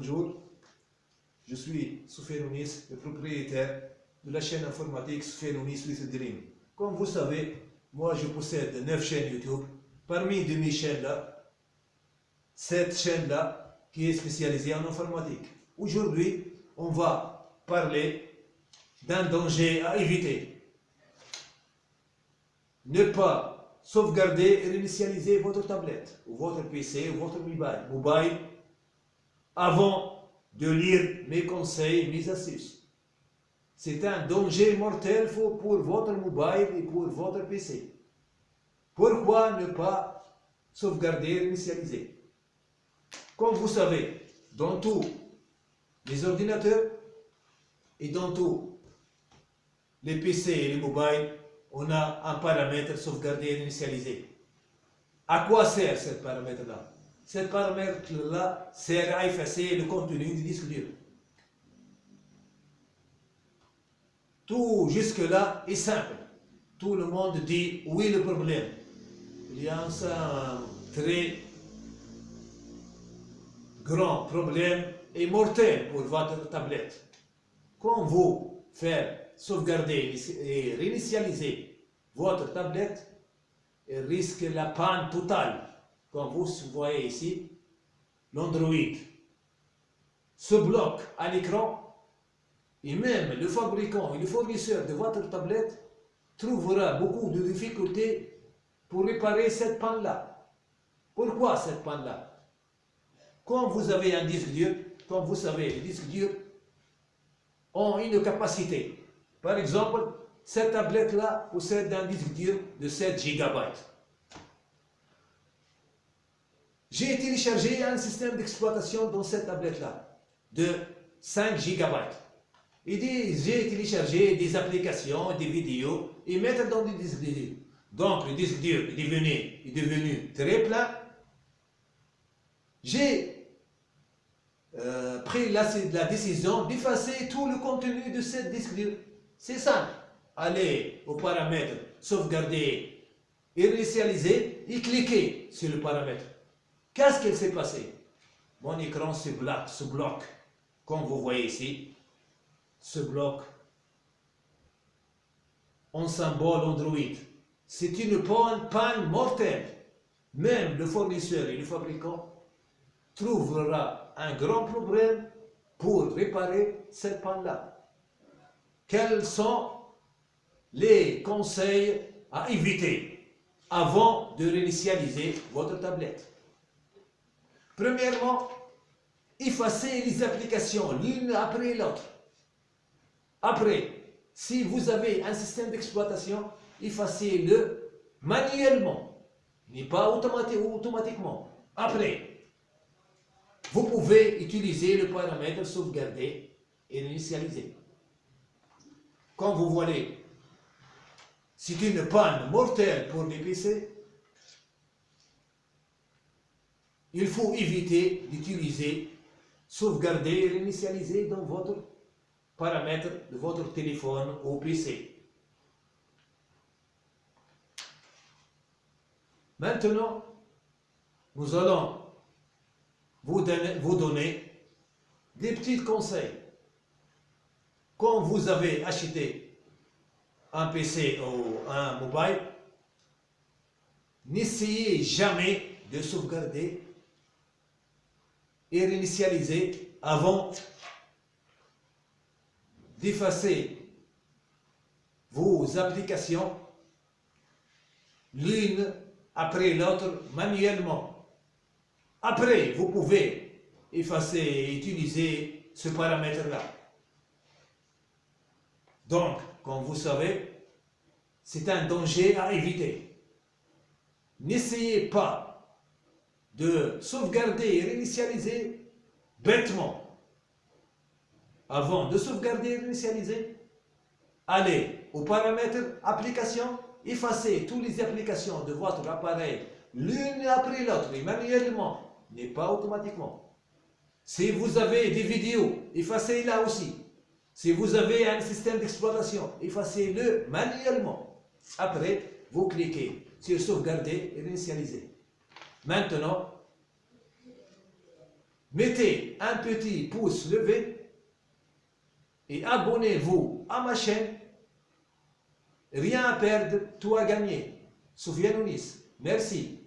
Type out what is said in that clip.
Bonjour, je suis Soufiane le propriétaire de la chaîne informatique Soufiane Ounis with Dream. Comme vous savez, moi je possède 9 chaînes YouTube. Parmi de mes chaînes-là, cette chaîne-là qui est spécialisée en informatique. Aujourd'hui, on va parler d'un danger à éviter. Ne pas sauvegarder et réinitialiser votre tablette, ou votre PC, ou votre mobile, avant de lire mes conseils, mes astuces. C'est un danger mortel pour votre mobile et pour votre PC. Pourquoi ne pas sauvegarder et initialiser? Comme vous savez, dans tous les ordinateurs et dans tous les PC et les mobiles, on a un paramètre sauvegarder et initialiser. À quoi sert ce paramètre-là? Ce paramètre-là sert à effacer le contenu du disque dur. Tout jusque-là est simple. Tout le monde dit oui le problème. Il y a un très grand problème et mortel pour votre tablette. Quand vous faites sauvegarder et réinitialiser votre tablette, elle risque la panne totale. Comme vous voyez ici, l'Android se bloque à l'écran et même le fabricant et le fournisseur de votre tablette trouvera beaucoup de difficultés pour réparer cette panne-là. Pourquoi cette panne-là? Quand vous avez un disque dur, comme vous savez, les disques durs ont une capacité. Par exemple, cette tablette-là possède un disque dur de 7 GB. J'ai téléchargé un système d'exploitation dans cette tablette-là de 5 GB. Et j'ai téléchargé des applications, des vidéos et mettre dans le disque dur. Donc le disque dur est devenu, est devenu très plein. J'ai euh, pris la, décision d'effacer tout le contenu de cette disque dur. C'est simple. Allez aux paramètres sauvegarder initialiser et cliquez sur le paramètre. Qu'est-ce qu'il s'est passé? Mon écran se bloque, se comme vous voyez ici se bloque en symbole Android. C'est une panne mortelle. Même le fournisseur et le fabricant trouvera un grand problème pour réparer cette panne-là. Quels sont les conseils à éviter avant de réinitialiser votre tablette? Premièrement, effacez les applications l'une après l'autre. Après, si vous avez un système d'exploitation, effacez-le manuellement, n'est pas automatiquement. Après, vous pouvez utiliser le paramètre sauvegarder et initialiser. Comme vous voyez, c'est une panne mortelle pour les. Il faut éviter d'utiliser sauvegarder et initialiser dans votre paramètres de votre téléphone ou PC. Maintenant, nous allons vous donner, vous donner des petits conseils. Quand vous avez acheté un PC ou un mobile, n'essayez jamais de sauvegarder et réinitialiser avant d'effacer vos applications l'une après l'autre manuellement. Après, vous pouvez effacer et utiliser ce paramètre-là. Donc, comme vous savez, c'est un danger à éviter. N'essayez pas de sauvegarder et réinitialiser bêtement avant de sauvegarder et initialiser, allez aux paramètres application, effacez toutes les applications de votre appareil l'une après l'autre, manuellement, n'est pas automatiquement. Si vous avez des vidéos, effacez-la aussi. Si vous avez un système d'exploitation, effacez-le manuellement. Après, vous cliquez sur sauvegarder et initialiser. Maintenant, mettez un petit pouce levé et abonnez-vous à ma chaîne. Rien à perdre, tout à gagner. Souviens-nous, Merci.